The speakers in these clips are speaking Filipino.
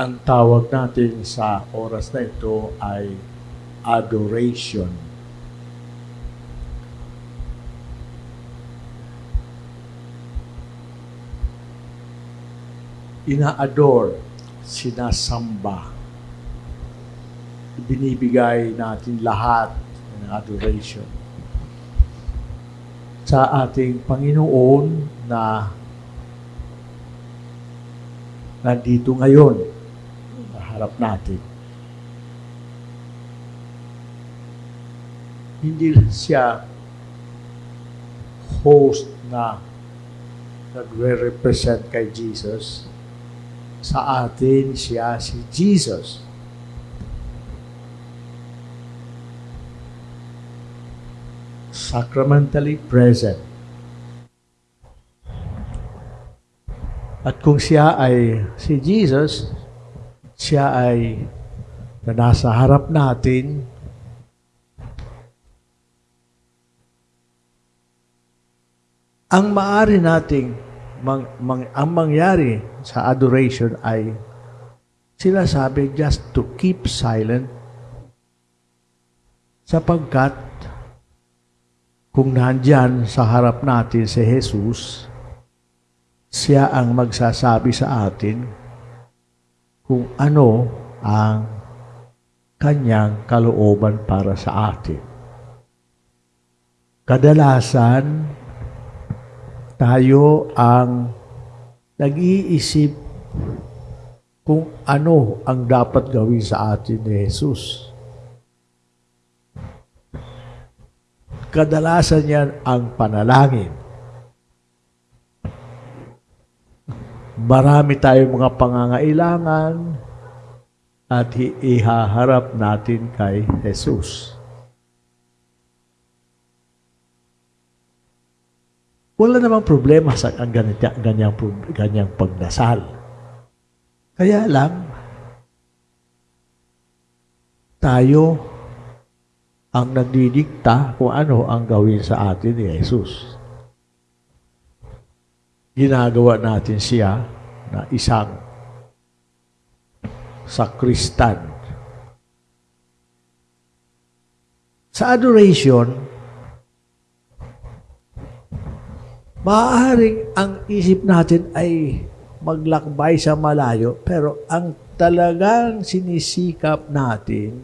Ang tawag natin sa oras na ito ay adoration. Ina-adore, sinasamba. Binibigay natin lahat ng adoration sa ating Panginoon na nandito ngayon sa harap natin. Hindi siya host na nagre-represent kay Jesus. Sa atin, siya si Jesus. Sacramentally present. At kung siya ay si Jesus, siya ay na nasa harap natin, ang maari nating mang, mang, ang mangyari sa adoration ay sila sabi just to keep silent. Sapagkat kung nandyan sa harap natin si Jesus, siya ang magsasabi sa atin kung ano ang kanyang kalooban para sa atin. Kadalasan, tayo ang nag-iisip kung ano ang dapat gawin sa atin ni Jesus. Kadalasan yan ang panalangin. Marami tayong mga pangangailangan at ihaharap natin kay Jesus. Wala namang problema sa ang ganito, ganyang, ganyang pagdasal. Kaya lang, tayo ang nagdidikta kung ano ang gawin sa atin ni Jesus. Ginagawa natin siya na isang sakristan. Sa adoration, maaaring ang isip natin ay maglakbay sa malayo, pero ang talagang sinisikap natin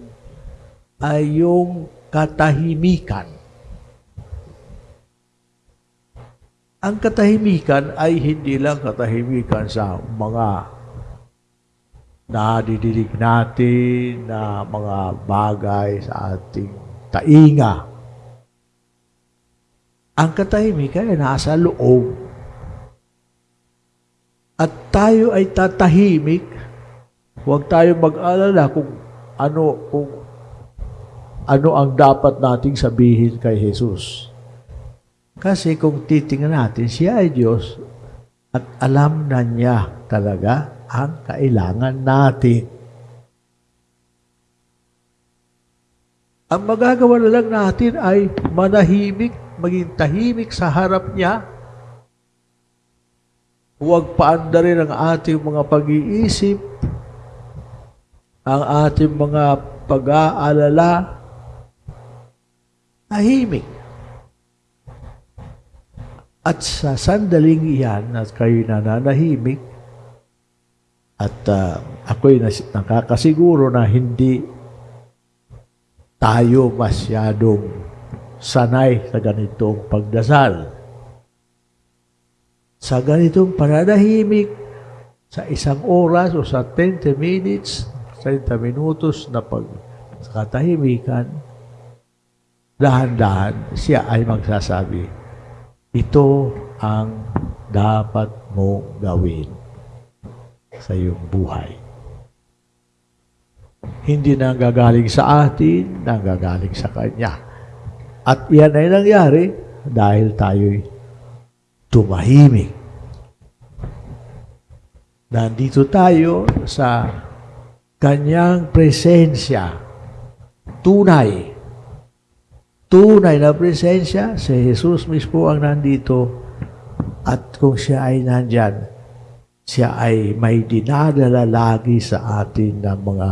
ay yung katahimikan. Ang katahimikan ay hindi lang katahimikan sa mga nadidinig natin na mga bagay sa ating tainga. Ang katahimikan ay nasa loob. At tayo ay tatahimik. Huwag tayo mag-alala kung ano, kung ano ang dapat nating sabihin kay Jesus. Kasi kung titingnan natin, siya ay Diyos at alam na niya talaga ang kailangan natin. Ang magagawa na lang natin ay manahimik, maging tahimik sa harap niya. Huwag paandarin ang ating mga pag-iisip, ang ating mga pag-aalala, tahimik. At sa sandaling iyan at kayo nananahimik, at uh, ako'y nakakasiguro na hindi tayo masyadong sanay sa ganitong pagdasal. Sa ganitong pananahimik, sa isang oras o sa 20 minutes, 30 minutos na pag katahimikan, dahan-dahan siya ay magsasabi, ito ang dapat mo gawin sa iyong buhay. Hindi na gagaling sa atin, nanggagaling sa Kanya. At yan ay nangyari dahil tayo'y tumahimik. Nandito tayo sa Kanyang presensya, tunay, tunay na presensya, si Jesus mismo ang nandito at kung siya ay nandyan, siya ay may dinadala lagi sa atin ng mga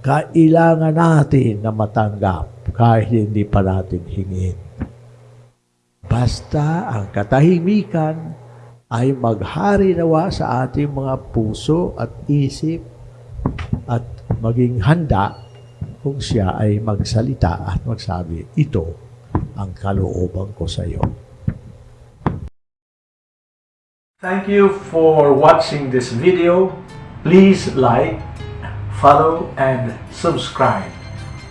kailangan natin na matanggap kahit hindi pa natin hingin. Basta ang katahimikan ay maghari nawa sa ating mga puso at isip at maging handa kung siya ay magsalita at magsabi, ito ang kalooban ko sa iyo. Thank you for watching this video. Please like, follow, and subscribe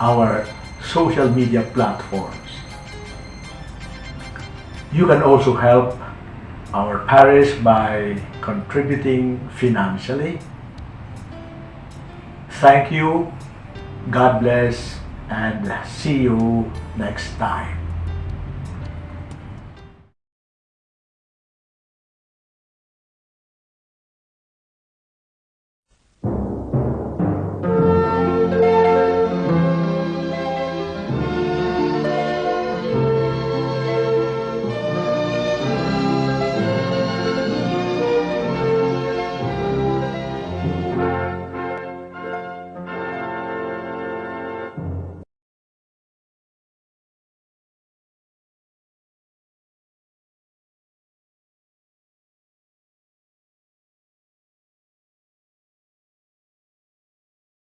our social media platforms. You can also help our parish by contributing financially. Thank you, God bless, and see you next time.